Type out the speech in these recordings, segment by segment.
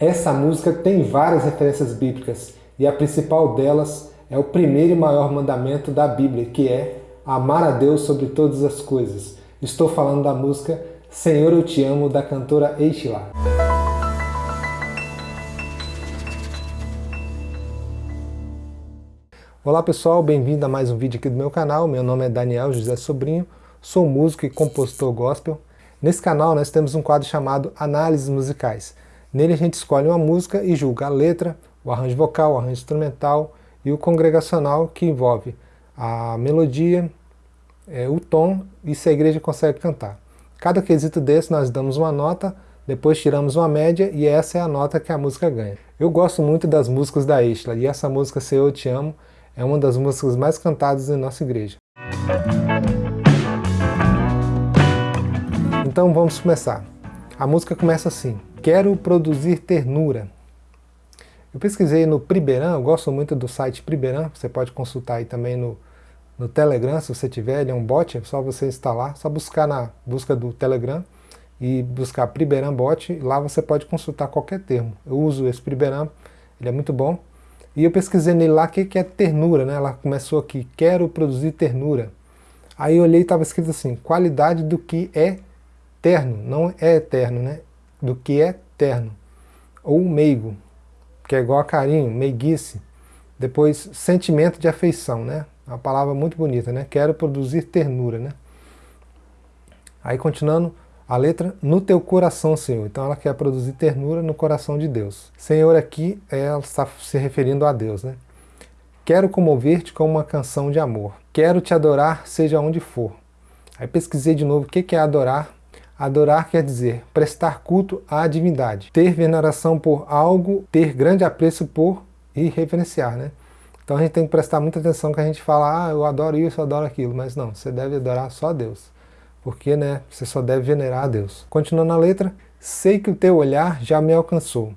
Essa música tem várias referências bíblicas e a principal delas é o primeiro e maior mandamento da Bíblia, que é amar a Deus sobre todas as coisas. Estou falando da música Senhor Eu Te Amo, da cantora Eichla. Olá pessoal, bem-vindo a mais um vídeo aqui do meu canal. Meu nome é Daniel José Sobrinho, sou músico e compositor gospel. Nesse canal nós temos um quadro chamado Análises Musicais. Nele a gente escolhe uma música e julga a letra, o arranjo vocal, o arranjo instrumental e o congregacional que envolve a melodia, é, o tom e se a igreja consegue cantar. Cada quesito desse nós damos uma nota, depois tiramos uma média e essa é a nota que a música ganha. Eu gosto muito das músicas da Isla e essa música Se Eu Te Amo é uma das músicas mais cantadas em nossa igreja. Então vamos começar. A música começa assim, Quero produzir ternura. Eu pesquisei no Priberan, eu gosto muito do site Priberan, você pode consultar aí também no, no Telegram, se você tiver, ele é um bot, é só você instalar, só buscar na busca do Telegram e buscar Priberan Bot, lá você pode consultar qualquer termo. Eu uso esse Priberan, ele é muito bom. E eu pesquisei nele lá o que, que é ternura, né? Ela começou aqui, quero produzir ternura. Aí eu olhei e estava escrito assim, qualidade do que é terno, não é eterno, né? Do que é terno. Ou meigo, que é igual a carinho, meiguice. Depois, sentimento de afeição, né? Uma palavra muito bonita, né? Quero produzir ternura, né? Aí continuando, a letra, no teu coração, Senhor. Então ela quer produzir ternura no coração de Deus. Senhor aqui, ela está se referindo a Deus, né? Quero comover-te com uma canção de amor. Quero te adorar, seja onde for. Aí pesquisei de novo o que é adorar. Adorar quer dizer prestar culto à divindade, ter veneração por algo, ter grande apreço por e reverenciar, né? Então a gente tem que prestar muita atenção que a gente fala, ah, eu adoro isso, eu adoro aquilo, mas não, você deve adorar só a Deus, porque né, você só deve venerar a Deus. Continuando a letra, sei que o teu olhar já me alcançou.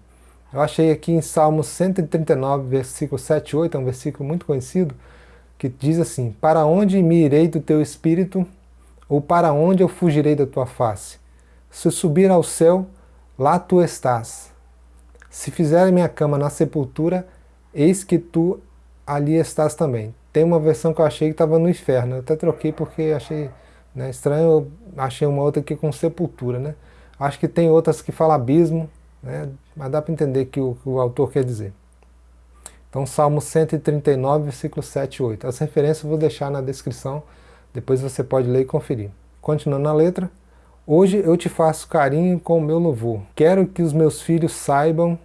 Eu achei aqui em Salmo 139, versículo 7 e 8, é um versículo muito conhecido, que diz assim, para onde me irei do teu espírito, ou para onde eu fugirei da tua face? Se subir ao céu, lá tu estás. Se fizer minha cama na sepultura, eis que tu ali estás também. Tem uma versão que eu achei que estava no inferno, eu até troquei porque achei né, estranho, eu achei uma outra aqui com sepultura. Né? Acho que tem outras que falam abismo, né, mas dá para entender que o que o autor quer dizer. Então Salmo 139, versículo 7 e 8. As referências eu vou deixar na descrição, depois você pode ler e conferir. Continuando a letra, Hoje eu te faço carinho com o meu louvor. Quero que os meus filhos saibam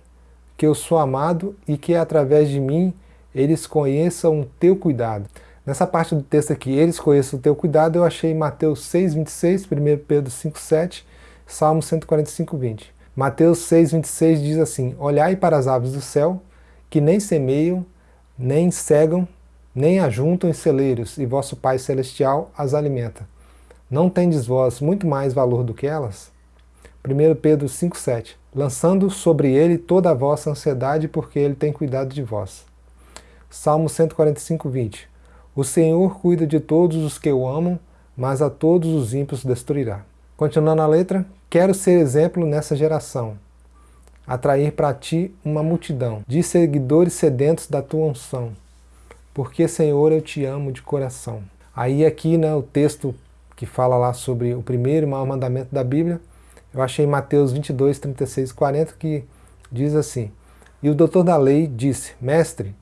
que eu sou amado e que através de mim eles conheçam o teu cuidado. Nessa parte do texto aqui, eles conheçam o teu cuidado, eu achei Mateus 6, 26, 1 Pedro 5, 7, Salmo 145, 20. Mateus 6, 26 diz assim, Olhai para as aves do céu, que nem semeiam, nem cegam, nem ajuntam em celeiros, e vosso Pai Celestial as alimenta. Não tendes vós muito mais valor do que elas? 1 Pedro 5,7 Lançando sobre ele toda a vossa ansiedade, porque ele tem cuidado de vós. Salmo 145, 20 O Senhor cuida de todos os que o amam, mas a todos os ímpios destruirá. Continuando a letra, quero ser exemplo nessa geração, atrair para ti uma multidão de seguidores sedentos da tua unção, porque, Senhor, eu te amo de coração. Aí aqui né, o texto que fala lá sobre o primeiro e maior mandamento da Bíblia, eu achei Mateus 22, 36 e 40, que diz assim, E o doutor da lei disse, Mestre,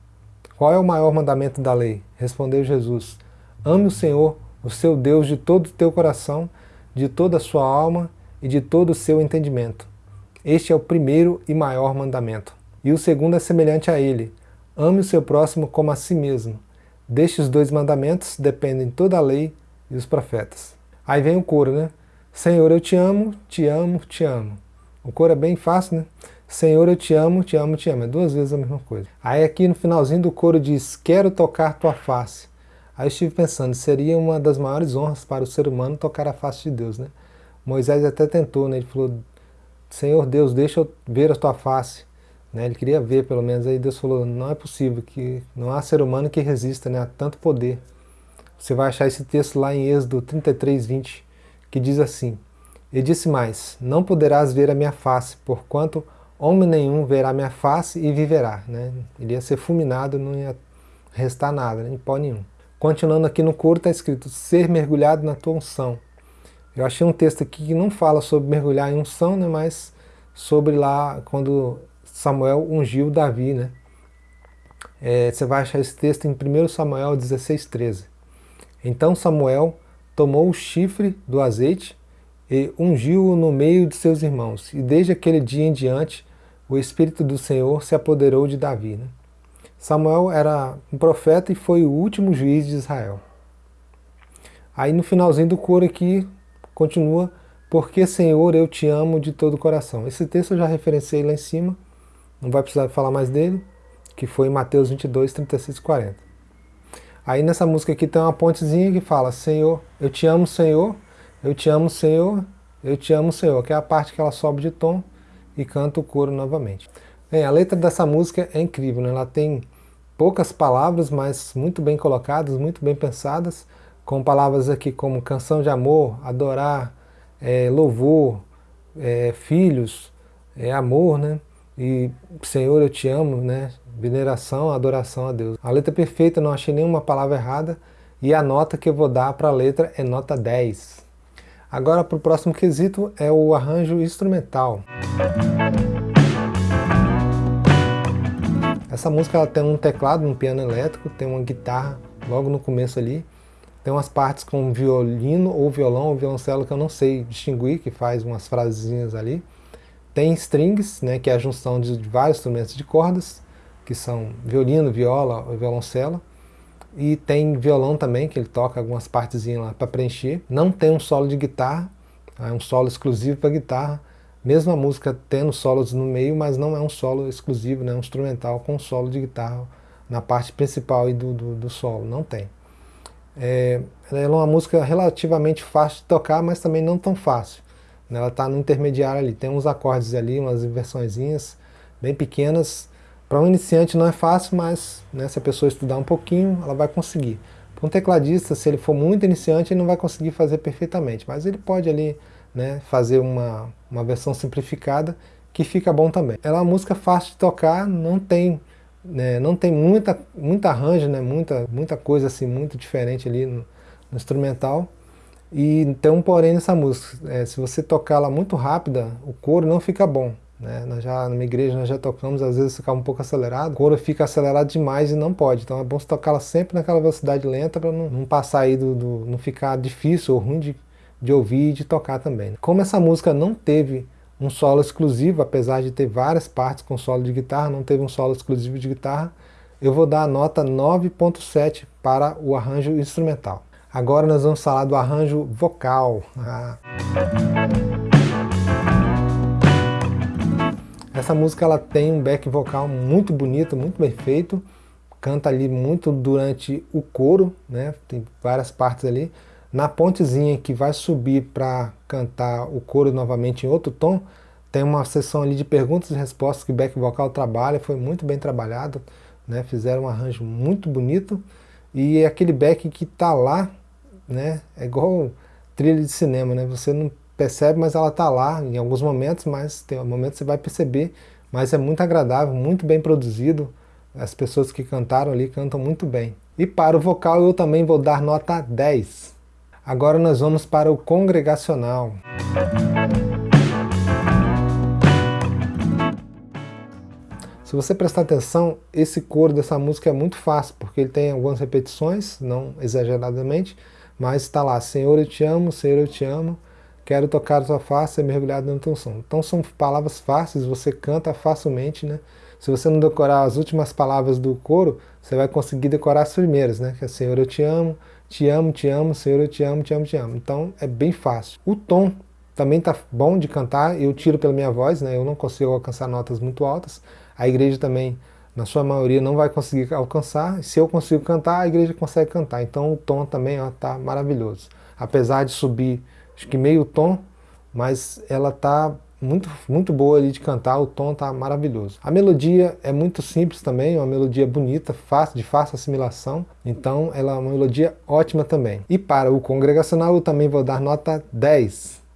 qual é o maior mandamento da lei? Respondeu Jesus, Ame o Senhor, o seu Deus, de todo o teu coração, de toda a sua alma e de todo o seu entendimento. Este é o primeiro e maior mandamento. E o segundo é semelhante a ele, ame o seu próximo como a si mesmo. Destes dois mandamentos dependem toda a lei e os profetas. Aí vem o coro, né? Senhor, eu te amo, te amo, te amo. O coro é bem fácil, né? Senhor, eu te amo, te amo, te amo. É duas vezes a mesma coisa. Aí aqui no finalzinho do coro diz, quero tocar tua face. Aí eu estive pensando, seria uma das maiores honras para o ser humano tocar a face de Deus, né? Moisés até tentou, né? Ele falou, Senhor Deus, deixa eu ver a tua face. Né? Ele queria ver, pelo menos. Aí Deus falou, não é possível, que não há ser humano que resista né, a tanto poder. Você vai achar esse texto lá em Êxodo 33, 20, que diz assim, E disse mais, Não poderás ver a minha face, porquanto homem nenhum verá minha face e viverá. Né? Ele ia ser fulminado, não ia restar nada, nem pó nenhum. Continuando aqui no coro está escrito, ser mergulhado na tua unção. Eu achei um texto aqui que não fala sobre mergulhar em unção, né, mas sobre lá quando Samuel ungiu Davi. Né? É, você vai achar esse texto em 1 Samuel 16, 13. Então Samuel tomou o chifre do azeite e ungiu-o no meio de seus irmãos. E desde aquele dia em diante, o Espírito do Senhor se apoderou de Davi. Né? Samuel era um profeta e foi o último juiz de Israel. Aí no finalzinho do coro aqui, continua, porque Senhor eu te amo de todo o coração. Esse texto eu já referenciei lá em cima, não vai precisar falar mais dele, que foi em Mateus 22, 36 e 40. Aí nessa música aqui tem uma pontezinha que fala, Senhor, eu te amo Senhor, eu te amo Senhor, eu te amo Senhor, que é a parte que ela sobe de tom e canta o coro novamente. Bem, a letra dessa música é incrível, né? ela tem poucas palavras, mas muito bem colocadas, muito bem pensadas, com palavras aqui como canção de amor, adorar, é, louvor, é, filhos, é, amor, né? E Senhor, eu te amo, né? Veneração, adoração a Deus. A letra perfeita, não achei nenhuma palavra errada, e a nota que eu vou dar para a letra é nota 10. Agora para o próximo quesito é o arranjo instrumental. Essa música ela tem um teclado, um piano elétrico, tem uma guitarra logo no começo ali, tem umas partes com violino ou violão ou violoncelo que eu não sei distinguir, que faz umas frasezinhas ali. Tem strings, né, que é a junção de vários instrumentos de cordas, que são violino, viola ou violoncelo. E tem violão também, que ele toca algumas partezinhas lá para preencher. Não tem um solo de guitarra, é um solo exclusivo para guitarra. Mesmo a música tendo solos no meio, mas não é um solo exclusivo, né, um instrumental com solo de guitarra na parte principal do, do, do solo, não tem. É, ela é uma música relativamente fácil de tocar, mas também não tão fácil. Né? Ela está no intermediário ali, tem uns acordes ali, umas inversõezinhas bem pequenas. Para um iniciante não é fácil, mas né, se a pessoa estudar um pouquinho, ela vai conseguir. Para um tecladista, se ele for muito iniciante, ele não vai conseguir fazer perfeitamente, mas ele pode ali né, fazer uma, uma versão simplificada que fica bom também. Ela é uma música fácil de tocar, não tem né, não tem muita, muita arranjo, né, muita, muita coisa assim, muito diferente ali no, no instrumental. E um porém nessa música, é, se você tocar ela muito rápida, o coro não fica bom. Né? Nós já, na minha igreja nós já tocamos, às vezes fica um pouco acelerado, o coro fica acelerado demais e não pode. Então é bom você tocar ela sempre naquela velocidade lenta para não, não, passar aí do, do, não ficar difícil ou ruim de, de ouvir e de tocar também. Como essa música não teve um solo exclusivo, apesar de ter várias partes com solo de guitarra, não teve um solo exclusivo de guitarra, eu vou dar a nota 9.7 para o arranjo instrumental. Agora nós vamos falar do arranjo vocal. Ah. Essa música ela tem um back vocal muito bonito, muito bem feito, canta ali muito durante o coro, né? tem várias partes ali, na pontezinha que vai subir para cantar o coro novamente em outro tom, tem uma sessão ali de perguntas e respostas que o back vocal trabalha, foi muito bem trabalhado, né? fizeram um arranjo muito bonito, e é aquele back que está lá, né? é igual trilha de cinema, né? você não percebe, mas ela está lá em alguns momentos, mas tem momentos você vai perceber, mas é muito agradável, muito bem produzido, as pessoas que cantaram ali cantam muito bem. E para o vocal eu também vou dar nota 10. Agora nós vamos para o congregacional. Se você prestar atenção, esse coro dessa música é muito fácil, porque ele tem algumas repetições, não exageradamente, mas está lá, Senhor eu te amo, Senhor eu te amo, quero tocar a tua face e mergulhado na tua unção. Então são palavras fáceis, você canta facilmente, né? Se você não decorar as últimas palavras do coro, você vai conseguir decorar as primeiras, né? Que é Senhor eu te amo, te amo, te amo, Senhor, eu te amo, te amo, te amo. Então é bem fácil. O tom também tá bom de cantar, eu tiro pela minha voz, né? eu não consigo alcançar notas muito altas. A igreja também, na sua maioria, não vai conseguir alcançar. Se eu consigo cantar, a igreja consegue cantar. Então o tom também ó, tá maravilhoso. Apesar de subir, acho que meio tom, mas ela tá muito, muito boa ali de cantar, o tom tá maravilhoso. A melodia é muito simples também, é uma melodia bonita, fácil, de fácil assimilação, então ela é uma melodia ótima também. E para o congregacional eu também vou dar nota 10.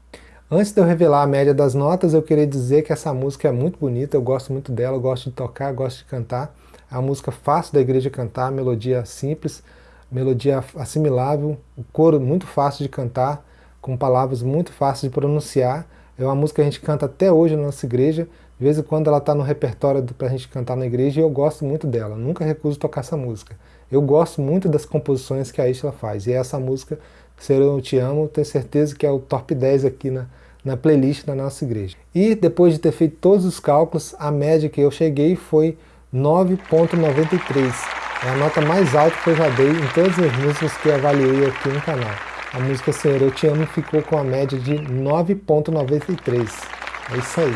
Antes de eu revelar a média das notas, eu queria dizer que essa música é muito bonita, eu gosto muito dela, gosto de tocar, gosto de cantar. É uma música fácil da igreja cantar, melodia simples, melodia assimilável, o coro muito fácil de cantar, com palavras muito fáceis de pronunciar. É uma música que a gente canta até hoje na nossa igreja, de vez em quando ela está no repertório para a gente cantar na igreja e eu gosto muito dela, nunca recuso tocar essa música. Eu gosto muito das composições que a Isla faz, e essa música, Ser Eu Te Amo, tenho certeza que é o top 10 aqui na, na playlist da nossa igreja. E depois de ter feito todos os cálculos, a média que eu cheguei foi 9.93. É a nota mais alta que eu já dei em todas as músicas que avaliei aqui no canal. A música Senhor Eu Te Amo ficou com a média de 9.93. É isso aí.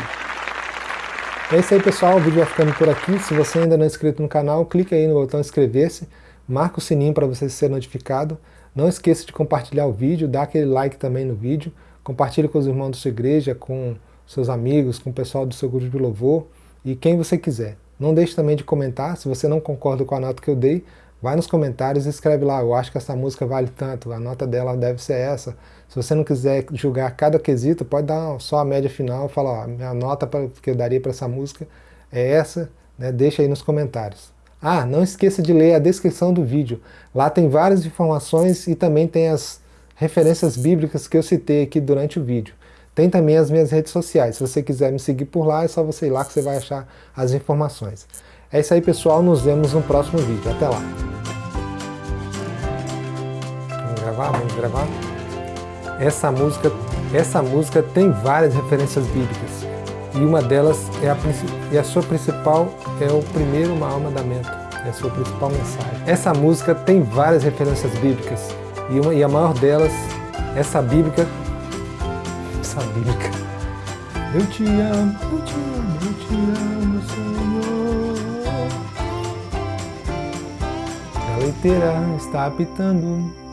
É isso aí pessoal, o vídeo vai ficando por aqui. Se você ainda não é inscrito no canal, clique aí no botão inscrever-se, marca o sininho para você ser notificado. Não esqueça de compartilhar o vídeo, dá aquele like também no vídeo, compartilhe com os irmãos da sua igreja, com seus amigos, com o pessoal do seu grupo de louvor e quem você quiser. Não deixe também de comentar, se você não concorda com a nota que eu dei, vai nos comentários e escreve lá, eu acho que essa música vale tanto, a nota dela deve ser essa. Se você não quiser julgar cada quesito, pode dar só a média final e falar, ó, minha nota que eu daria para essa música é essa, né? deixa aí nos comentários. Ah, não esqueça de ler a descrição do vídeo, lá tem várias informações e também tem as referências bíblicas que eu citei aqui durante o vídeo. Tem também as minhas redes sociais. Se você quiser me seguir por lá, é só você ir lá que você vai achar as informações. É isso aí, pessoal. Nos vemos no próximo vídeo. Até lá. Vamos gravar? Vamos gravar? Essa música, essa música tem várias referências bíblicas. E uma delas é a, e a sua principal é o primeiro maior mandamento. É a sua principal mensagem. Essa música tem várias referências bíblicas. E, uma, e a maior delas, essa bíblica, essa bíblica. Eu te amo, eu te amo, eu te amo, Senhor. A leiteira está apitando